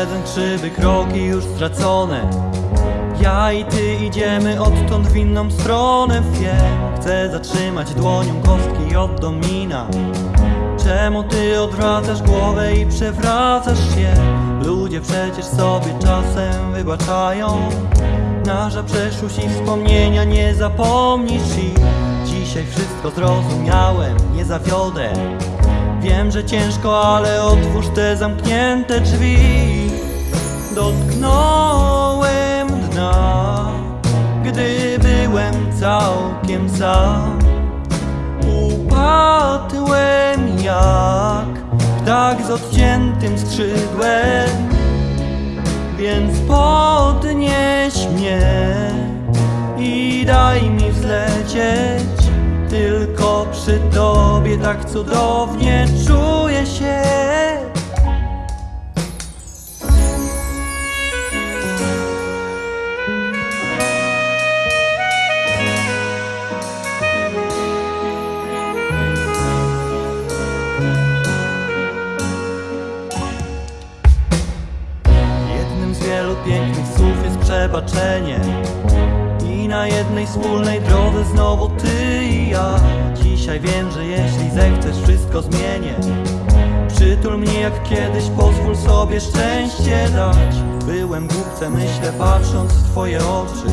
jeden krzywy krok i już stracone. Ja i ty idziemy odtąd w inną stronę. Wiem, chcę zatrzymać dłonią kostki od domina. Czemu ty odwracasz głowę i przewracasz się? Ludzie przecież sobie czasem wybaczają. Nasza przeszłość i wspomnienia nie zapomnisz i Dzisiaj wszystko zrozumiałem, nie zawiodę Wiem, że ciężko, ale otwórz te zamknięte drzwi. Dotknąłem dna Gdy byłem całkiem sam. Upadłem jak ptak z odciętym skrzydłem Więc podnieś mnie tak cudownie czuję na jednej wspólnej drodze znowu ty i ja. Dzisiaj wiem, że jeśli zechcesz wszystko zmienię. Przytul mnie jak kiedyś, pozwól sobie szczęście dać. Byłem głupcem, myślę patrząc w twoje oczy.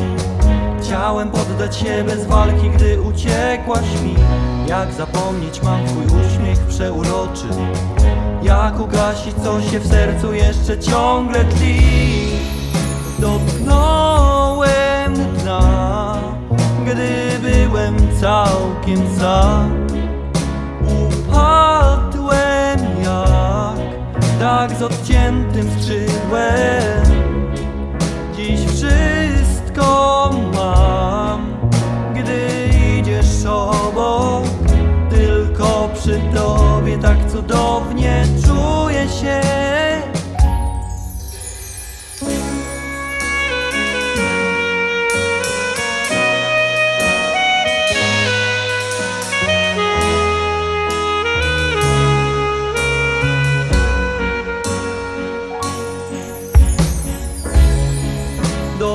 Chciałem poddać się bez walki, gdy uciekłaś mi. Jak zapomnieć mam twój uśmiech przeuroczy. Jak ugasić co się w sercu jeszcze ciągle tli. Dotknąłem całkiem sam Upadłem jak Tak z odciętym skrzydłem. Dziś wszystko mam Gdy idziesz obok. Tylko przy tobie tak cudownie czuję się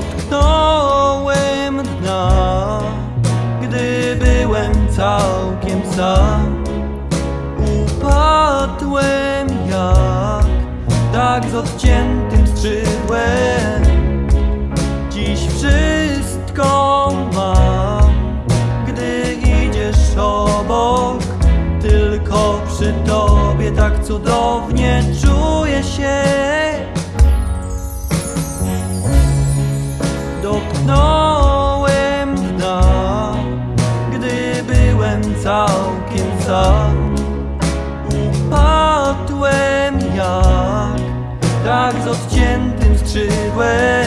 Dotknąłem dna. Gdy byłem całkiem sam Upadłem jak Tak z odciętym skrzydłem. Dziś wszystko mam. Gdy idziesz obok Tylko przy tobie tak cudownie czuję się z odciętym skrzydłem.